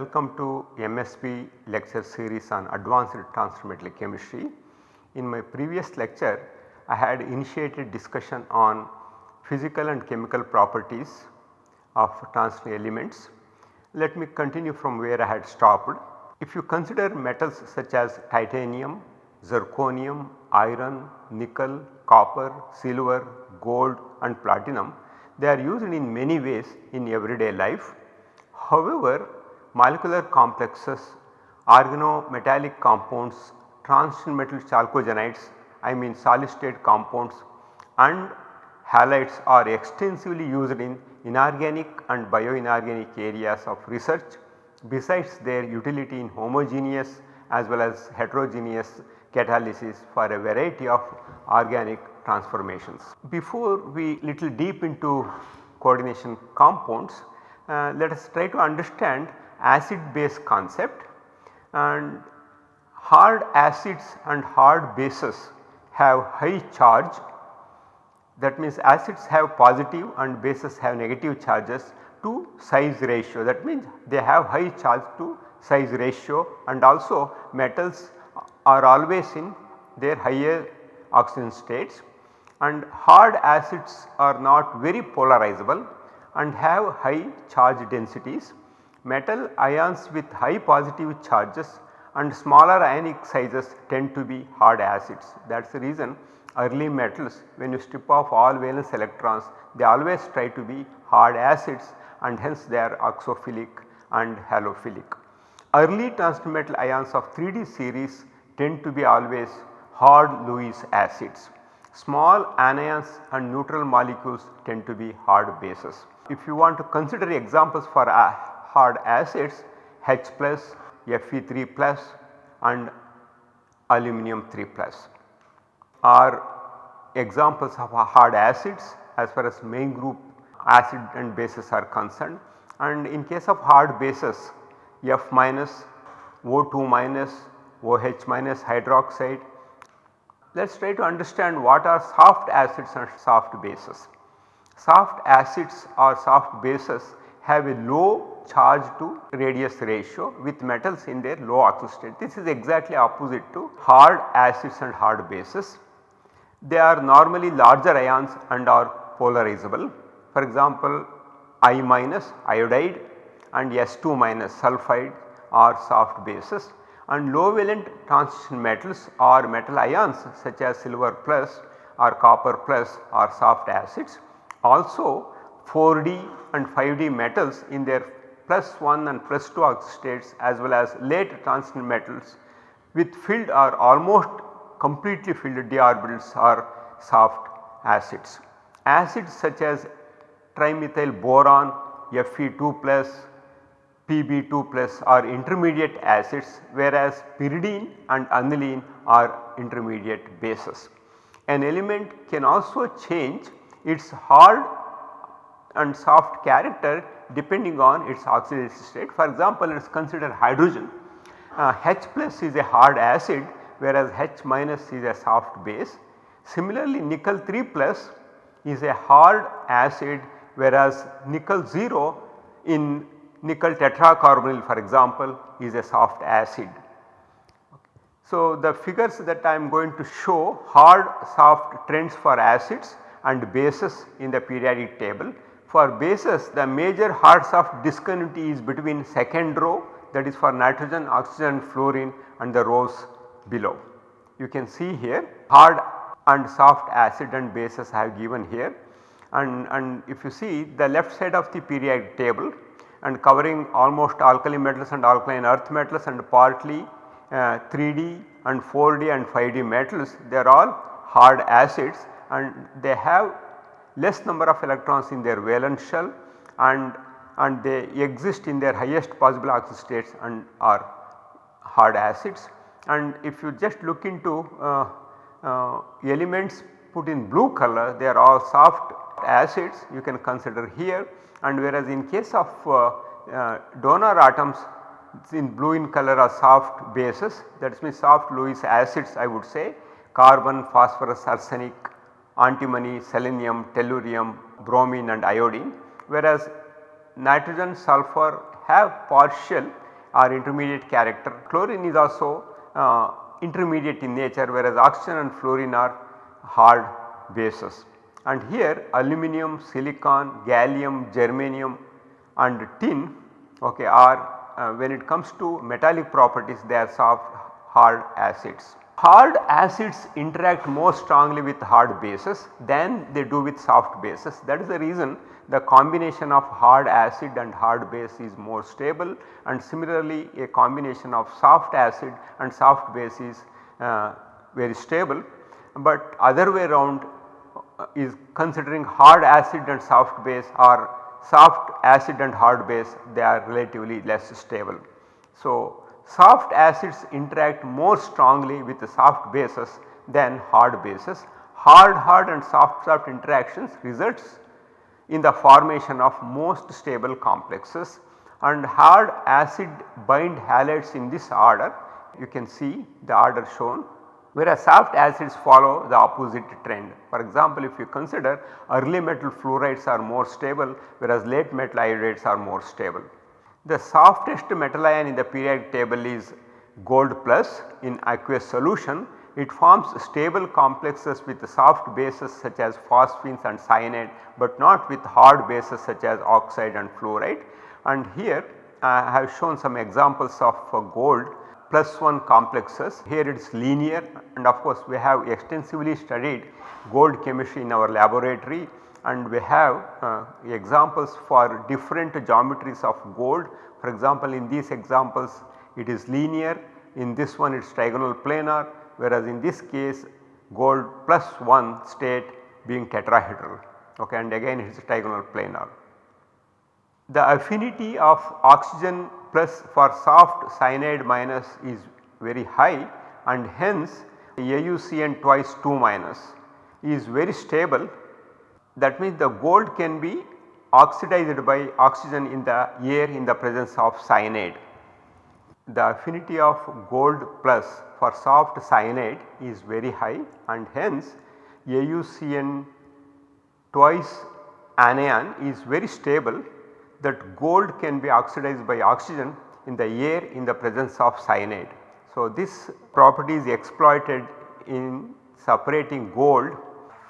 Welcome to MSB lecture series on advanced transfer chemistry. In my previous lecture I had initiated discussion on physical and chemical properties of transition elements. Let me continue from where I had stopped. If you consider metals such as titanium, zirconium, iron, nickel, copper, silver, gold and platinum, they are used in many ways in everyday life. However, molecular complexes, organometallic compounds, transition metal chalcogenides, I mean solid state compounds and halides are extensively used in inorganic and bioinorganic areas of research besides their utility in homogeneous as well as heterogeneous catalysis for a variety of organic transformations. Before we little deep into coordination compounds, uh, let us try to understand acid base concept and hard acids and hard bases have high charge. That means acids have positive and bases have negative charges to size ratio. That means they have high charge to size ratio and also metals are always in their higher oxidation states. And hard acids are not very polarizable and have high charge densities. Metal ions with high positive charges and smaller ionic sizes tend to be hard acids. That is the reason early metals when you strip off all valence electrons they always try to be hard acids and hence they are oxophilic and halophilic. Early transition metal ions of 3D series tend to be always hard Lewis acids. Small anions and neutral molecules tend to be hard bases. If you want to consider examples for hard acids H plus, Fe3 plus and aluminum 3 plus are examples of hard acids as far as main group acid and bases are concerned and in case of hard bases F minus, O2 minus, OH minus hydroxide. Let us try to understand what are soft acids and soft bases. Soft acids or soft bases have a low charge to radius ratio with metals in their low oxidation state. This is exactly opposite to hard acids and hard bases. They are normally larger ions and are polarizable. For example, I minus iodide and S2 minus sulphide are soft bases and low valent transition metals or metal ions such as silver plus or copper plus are soft acids. Also 4D and 5D metals in their plus 1 and plus 2 oxidation states as well as late transition metals with filled or almost completely filled d orbitals are soft acids. Acids such as trimethyl boron, Fe2 plus, Pb2 plus are intermediate acids whereas pyridine and aniline are intermediate bases. An element can also change its hard and soft character depending on its oxidation state. For example, let us consider hydrogen. Uh, H plus is a hard acid whereas H minus is a soft base. Similarly, nickel 3 plus is a hard acid whereas nickel 0 in nickel tetracarbonyl for example is a soft acid. So, the figures that I am going to show hard soft trends for acids and bases in the periodic table. For bases the major hard soft discontinuity is between second row that is for nitrogen, oxygen, fluorine and the rows below. You can see here hard and soft acid and bases I have given here and, and if you see the left side of the periodic table and covering almost alkali metals and alkaline earth metals and partly uh, 3D and 4D and 5D metals they are all hard acids and they have less number of electrons in their valence shell and, and they exist in their highest possible oxidation states and are hard acids. And if you just look into uh, uh, elements put in blue color they are all soft acids you can consider here and whereas in case of uh, uh, donor atoms in blue in color are soft bases that means soft Lewis acids I would say carbon, phosphorus, arsenic, antimony, selenium, tellurium, bromine and iodine whereas nitrogen, sulfur have partial or intermediate character. Chlorine is also uh, intermediate in nature whereas oxygen and fluorine are hard bases. And here aluminum, silicon, gallium, germanium and tin okay, are uh, when it comes to metallic properties they are soft hard acids. Hard acids interact more strongly with hard bases than they do with soft bases. That is the reason the combination of hard acid and hard base is more stable and similarly a combination of soft acid and soft base is uh, very stable. But other way around uh, is considering hard acid and soft base or soft acid and hard base they are relatively less stable. So, soft acids interact more strongly with the soft bases than hard bases. Hard hard and soft soft interactions results in the formation of most stable complexes and hard acid bind halides in this order you can see the order shown whereas soft acids follow the opposite trend. For example, if you consider early metal fluorides are more stable whereas late metal iodides are more stable. The softest metal ion in the periodic table is gold plus in aqueous solution. It forms stable complexes with soft bases such as phosphines and cyanide but not with hard bases such as oxide and fluoride. And here I have shown some examples of uh, gold plus 1 complexes. Here it is linear and of course we have extensively studied gold chemistry in our laboratory and we have uh, examples for different geometries of gold. For example, in these examples it is linear, in this one it is trigonal planar whereas in this case gold plus 1 state being tetrahedral okay, and again it is trigonal planar. The affinity of oxygen plus for soft cyanide minus is very high and hence AuCN twice 2 minus is very stable that means the gold can be oxidized by oxygen in the air in the presence of cyanide. The affinity of gold plus for soft cyanide is very high and hence AuCN twice anion is very stable that gold can be oxidized by oxygen in the air in the presence of cyanide. So, this property is exploited in separating gold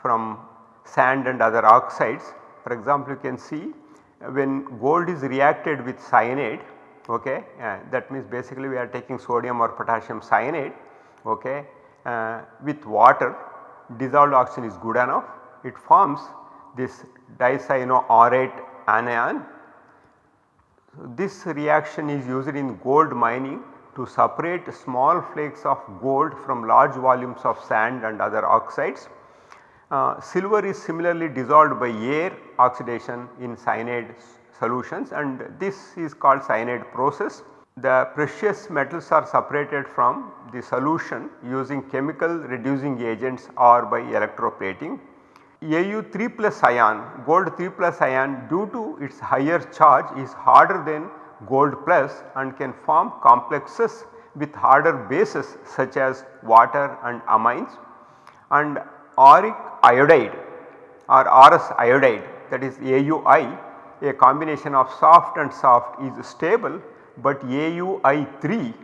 from sand and other oxides. For example, you can see when gold is reacted with cyanide okay, uh, that means basically we are taking sodium or potassium cyanide okay, uh, with water dissolved oxygen is good enough it forms this dicyanoaurate anion this reaction is used in gold mining to separate small flakes of gold from large volumes of sand and other oxides. Uh, silver is similarly dissolved by air oxidation in cyanide solutions and this is called cyanide process. The precious metals are separated from the solution using chemical reducing agents or by electroplating. Au3 plus ion gold 3 plus ion due to its higher charge is harder than gold plus and can form complexes with harder bases such as water and amines and auric iodide or aurous iodide that is AUI a combination of soft and soft is stable but AUI3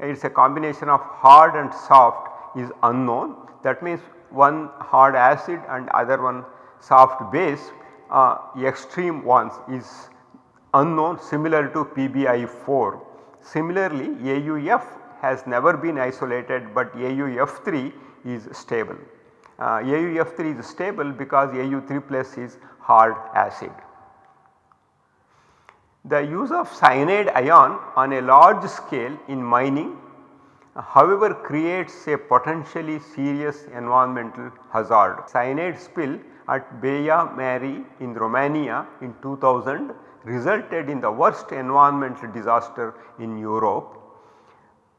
it is a combination of hard and soft is unknown that means one hard acid and other one soft base uh, extreme ones is unknown similar to PbI4. Similarly AUF has never been isolated but AUF3 is stable. Uh, AUF3 is stable because AU3 plus is hard acid. The use of cyanide ion on a large scale in mining however creates a potentially serious environmental hazard. Cyanide spill at Baia Mare in Romania in 2000 resulted in the worst environmental disaster in Europe.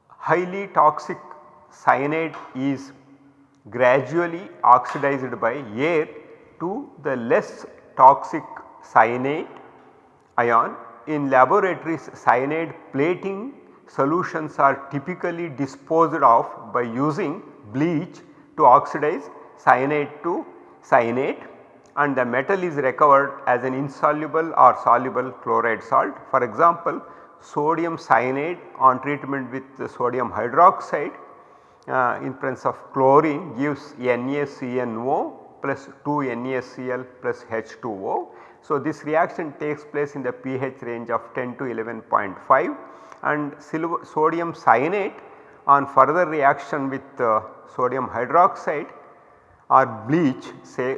Highly toxic cyanide is gradually oxidized by air to the less toxic cyanide ion. In laboratories cyanide plating solutions are typically disposed of by using bleach to oxidize cyanide to cyanate and the metal is recovered as an insoluble or soluble chloride salt. For example, sodium cyanate on treatment with sodium hydroxide uh, in presence of chlorine gives NaCNO plus 2 NaCl plus H2O. So, this reaction takes place in the pH range of 10 to 11.5 and silver, sodium cyanate on further reaction with uh, sodium hydroxide or bleach say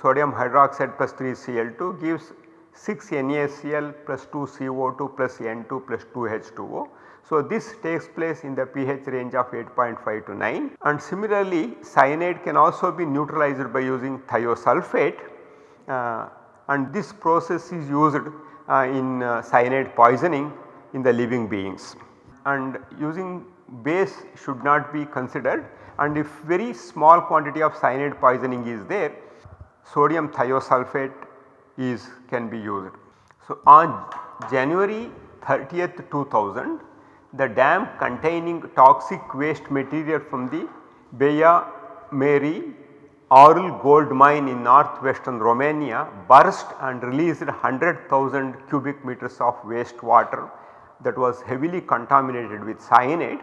sodium hydroxide plus 3 Cl2 gives 6 NaCl plus 2 CO2 plus N2 plus 2 H2O. So, this takes place in the pH range of 8.5 to 9 and similarly cyanide can also be neutralized by using thiosulphate uh, and this process is used uh, in uh, cyanide poisoning in the living beings and using base should not be considered and if very small quantity of cyanide poisoning is there sodium thiosulphate is can be used. So, on January 30th 2000 the dam containing toxic waste material from the Baia Mare Aurul gold mine in northwestern Romania burst and released 100,000 cubic meters of waste water that was heavily contaminated with cyanide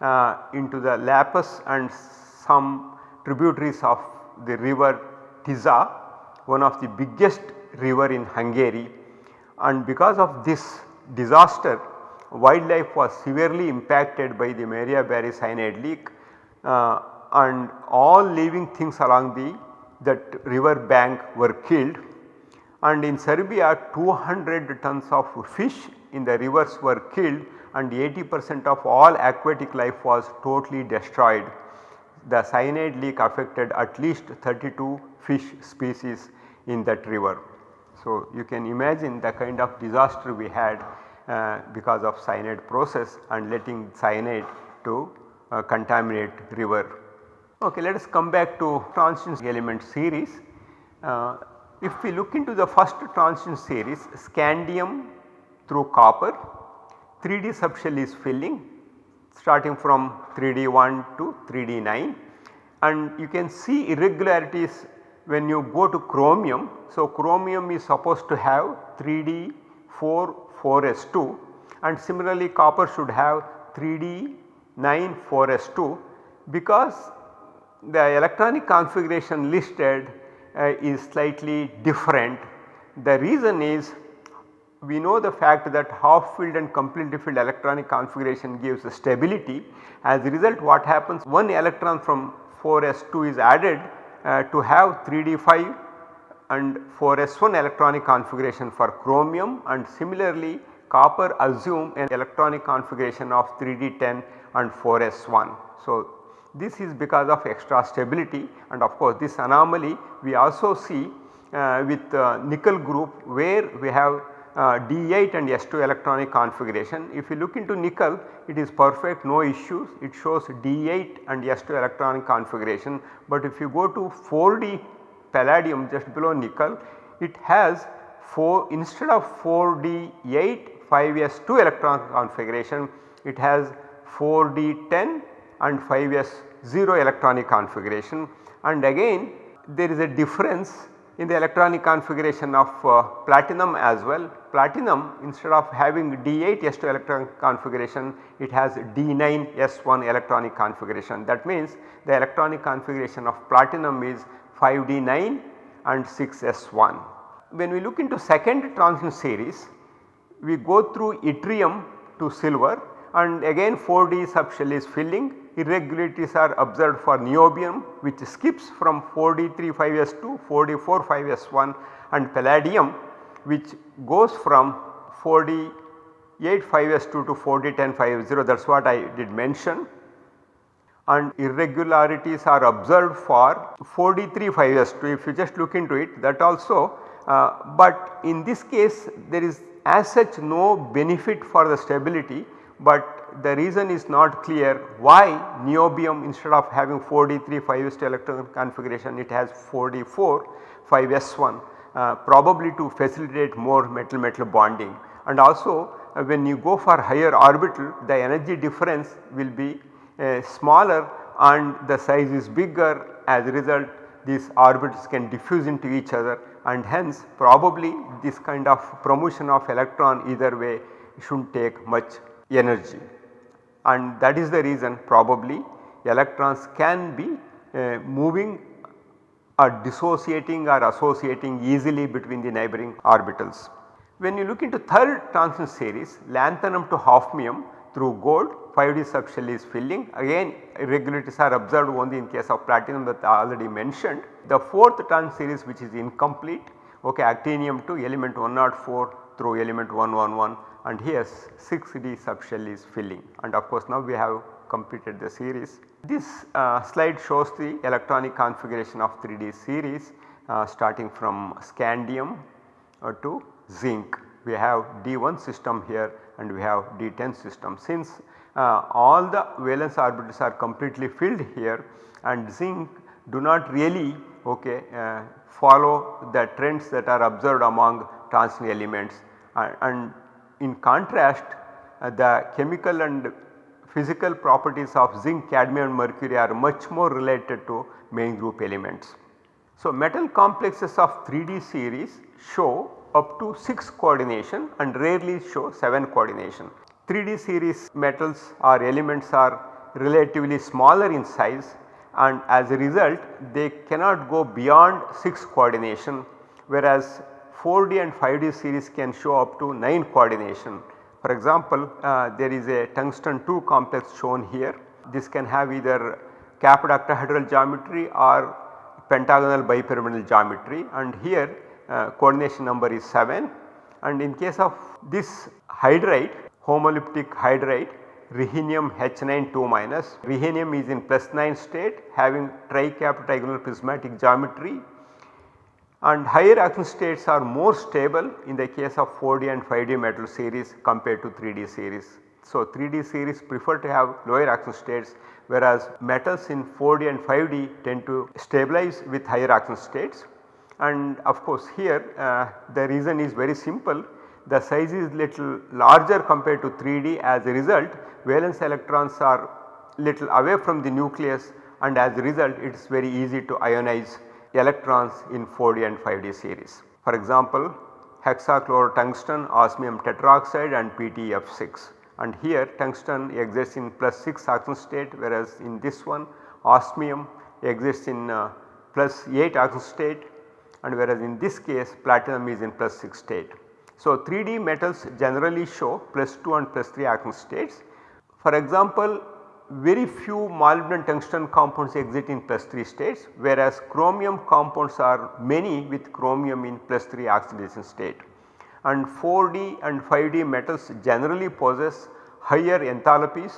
uh, into the Lapus and some tributaries of the river Tisa one of the biggest river in Hungary. And because of this disaster wildlife was severely impacted by the Baia Mare cyanide leak uh, and all living things along the that river bank were killed and in Serbia 200 tons of fish in the rivers were killed and 80 percent of all aquatic life was totally destroyed. The cyanide leak affected at least 32 fish species in that river. So, you can imagine the kind of disaster we had uh, because of cyanide process and letting cyanide to uh, contaminate river. Okay, let us come back to transition element series. Uh, if we look into the first transition series scandium through copper 3D subshell is filling starting from 3D1 to 3D9 and you can see irregularities when you go to chromium. So, chromium is supposed to have 3D4 4s2 and similarly copper should have 3d 9 4s2 because the electronic configuration listed uh, is slightly different. The reason is we know the fact that half filled and completely filled electronic configuration gives stability. As a result what happens one electron from 4s2 is added uh, to have 3d5 and 4s1 electronic configuration for chromium and similarly copper assume an electronic configuration of 3d10 and 4s1. So, this is because of extra stability and of course this anomaly we also see uh, with uh, nickel group where we have uh, D8 and S2 electronic configuration. If you look into nickel it is perfect no issues it shows D8 and S2 electronic configuration but if you go to 4D palladium just below nickel it has 4 instead of 4d8 5s2 electron configuration it has 4d10 and 5s0 electronic configuration and again there is a difference in the electronic configuration of uh, platinum as well. Platinum instead of having D8 S2 electron configuration it has D9 S1 electronic configuration that means the electronic configuration of platinum is 5D9 and 6S1. When we look into second transition series we go through yttrium to silver and again 4D subshell is filling. Irregularities are observed for niobium which skips from 4D3 5S to 4D4 5S1 and palladium which goes from 4D 8 5S2 to 4D10 5S0 that is what I did mention and irregularities are observed for 4D3 5S2 if you just look into it that also uh, but in this case there is as such no benefit for the stability but the reason is not clear why niobium instead of having 4D3 5s electron configuration it has 4D4 5s1 uh, probably to facilitate more metal metal bonding. And also uh, when you go for higher orbital the energy difference will be uh, smaller and the size is bigger as a result these orbitals can diffuse into each other and hence probably this kind of promotion of electron either way should not take much energy and that is the reason probably electrons can be uh, moving or dissociating or associating easily between the neighboring orbitals. When you look into third transition series lanthanum to hafnium through gold 5D subshell is filling again irregularities are observed only in case of platinum that I already mentioned. The fourth transition series which is incomplete okay actinium to element 104 through element 111 and here 6D subshell is filling and of course now we have completed the series. This uh, slide shows the electronic configuration of 3D series uh, starting from scandium uh, to zinc. We have D1 system here and we have D10 system. Since uh, all the valence orbitals are completely filled here and zinc do not really okay, uh, follow the trends that are observed among transition elements and in contrast uh, the chemical and physical properties of zinc, cadmium and mercury are much more related to main group elements. So, metal complexes of 3D series show up to 6 coordination and rarely show 7 coordination. 3D series metals or elements are relatively smaller in size and as a result they cannot go beyond 6 coordination whereas 4D and 5D series can show up to 9 coordination. For example, uh, there is a tungsten 2 complex shown here. This can have either capped octahedral geometry or pentagonal bipyramidal geometry and here uh, coordination number is 7 and in case of this hydride homoleptic hydride rhenium H9 2 minus. Rhenium is in plus 9 state having tricapped trigonal prismatic geometry and higher oxidation states are more stable in the case of 4D and 5D metal series compared to 3D series. So, 3D series prefer to have lower oxidation states whereas metals in 4D and 5D tend to stabilize with higher oxidation states and of course here uh, the reason is very simple. The size is little larger compared to 3D as a result valence electrons are little away from the nucleus. And as a result it is very easy to ionize electrons in 4D and 5D series. For example, hexachlorotungsten, osmium tetroxide and PTF6 and here tungsten exists in plus 6 oxidation state whereas in this one osmium exists in uh, plus 8 oxidation state and whereas in this case platinum is in plus 6 state. So, 3D metals generally show plus 2 and plus 3 oxidation states. For example, very few molybdenum tungsten compounds exist in plus 3 states whereas chromium compounds are many with chromium in plus 3 oxidation state. And 4D and 5D metals generally possess higher enthalpies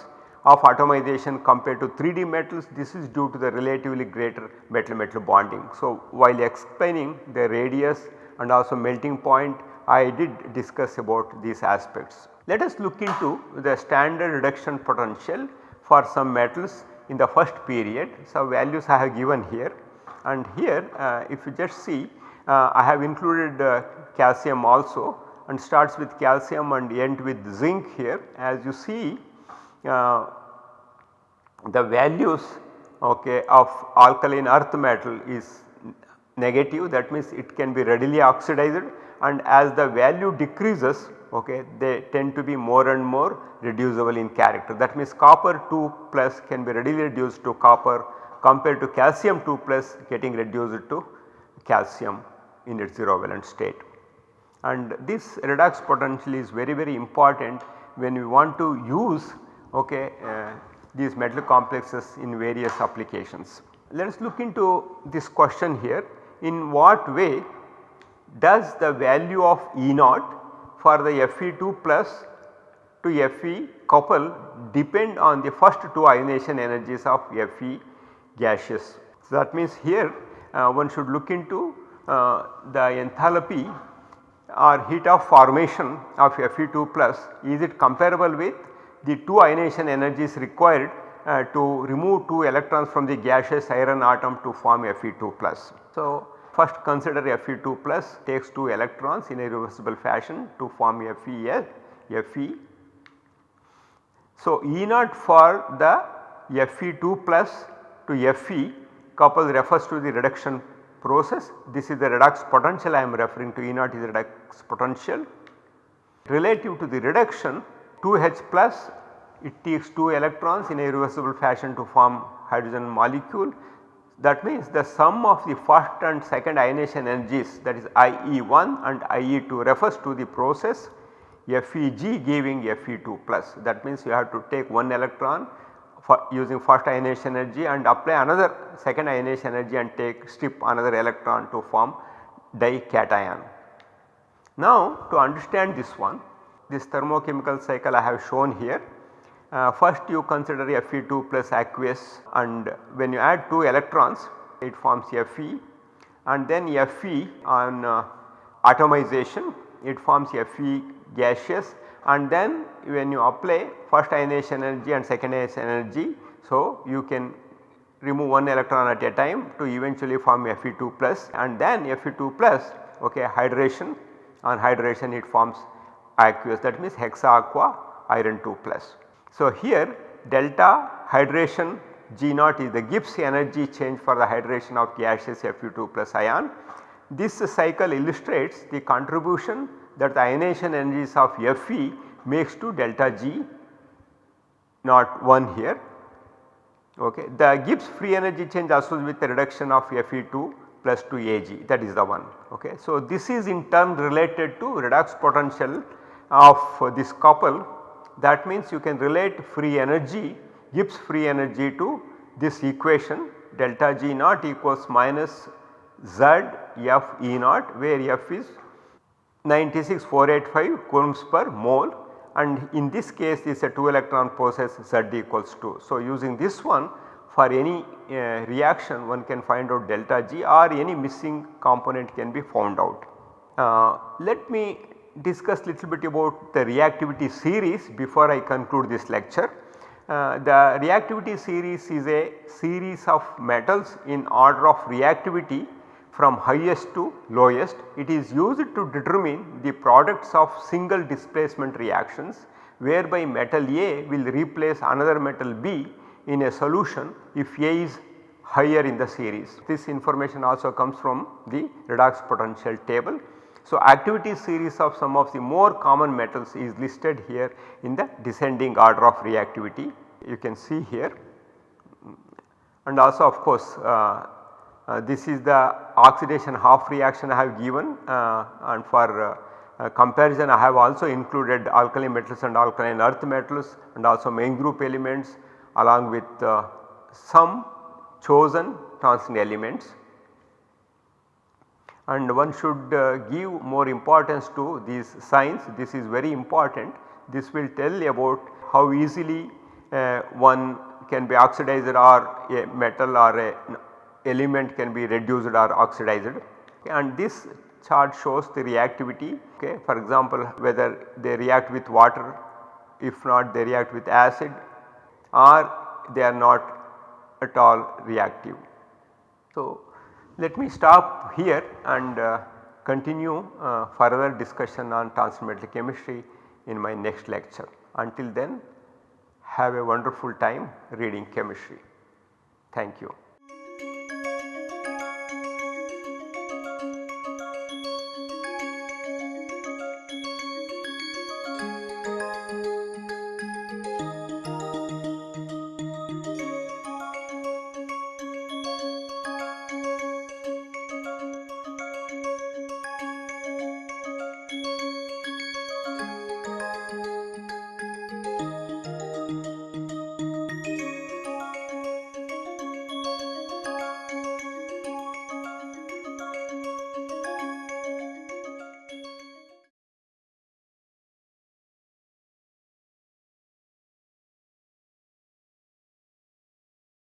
of atomization compared to 3D metals this is due to the relatively greater metal metal bonding. So, while explaining the radius and also melting point I did discuss about these aspects. Let us look into the standard reduction potential for some metals in the first period. So, values I have given here and here uh, if you just see uh, I have included uh, calcium also and starts with calcium and end with zinc here as you see uh, the values okay, of alkaline earth metal is negative that means it can be readily oxidized and as the value decreases okay, they tend to be more and more reducible in character. That means copper 2 plus can be readily reduced to copper compared to calcium 2 plus getting reduced to calcium in its 0 valent state. And this redox potential is very very important when we want to use okay, uh, these metal complexes in various applications. Let us look into this question here in what way does the value of E naught for the Fe2 plus to Fe couple depend on the first two ionization energies of Fe gaseous. So, that means here uh, one should look into uh, the enthalpy or heat of formation of Fe2 plus is it comparable with the two ionization energies required uh, to remove 2 electrons from the gaseous iron atom to form Fe2 plus. So, first consider Fe2 plus takes 2 electrons in a reversible fashion to form Fe, Fe. So, E naught for the Fe2 plus to Fe couple refers to the reduction process. This is the redox potential I am referring to E naught is the redox potential relative to the reduction 2H plus it takes 2 electrons in a reversible fashion to form hydrogen molecule. That means the sum of the first and second ionization energies that is IE1 and IE2 refers to the process FEG giving Fe2 plus. That means you have to take one electron for using first ionization energy and apply another second ionization energy and take strip another electron to form dication. Now to understand this one this thermochemical cycle I have shown here. Uh, first you consider Fe2 plus aqueous and when you add 2 electrons it forms Fe and then Fe on uh, atomization it forms Fe gaseous and then when you apply first ionization energy and second ionization energy. So, you can remove one electron at a time to eventually form Fe2 plus and then Fe2 plus okay hydration on hydration it forms aqueous that means hexa aqua iron 2 plus. So, here delta hydration G naught is the Gibbs energy change for the hydration of gaseous Fe2 plus ion. This cycle illustrates the contribution that the ionization energies of Fe makes to delta G not 1 here. Okay. The Gibbs free energy change associated with the reduction of Fe2 plus 2 Ag that is the one. Okay. So, this is in turn related to redox potential of this couple that means you can relate free energy Gibbs free energy to this equation delta G naught equals minus Z F E naught where F is 96485 coulombs per mole and in this case is a 2 electron process Z equals 2. So, using this one for any uh, reaction one can find out delta G or any missing component can be found out. Uh, let me discuss little bit about the reactivity series before I conclude this lecture. Uh, the reactivity series is a series of metals in order of reactivity from highest to lowest. It is used to determine the products of single displacement reactions whereby metal A will replace another metal B in a solution if A is higher in the series. This information also comes from the redox potential table. So, activity series of some of the more common metals is listed here in the descending order of reactivity. You can see here. And also of course uh, uh, this is the oxidation half reaction I have given uh, and for uh, comparison I have also included alkali metals and alkaline earth metals and also main group elements along with some chosen transition elements and one should uh, give more importance to these signs this is very important this will tell about how easily uh, one can be oxidized or a metal or a element can be reduced or oxidized and this chart shows the reactivity okay. For example, whether they react with water if not they react with acid or they are not at all reactive. So, let me stop here and uh, continue uh, further discussion on transition metal chemistry in my next lecture. Until then have a wonderful time reading chemistry. Thank you.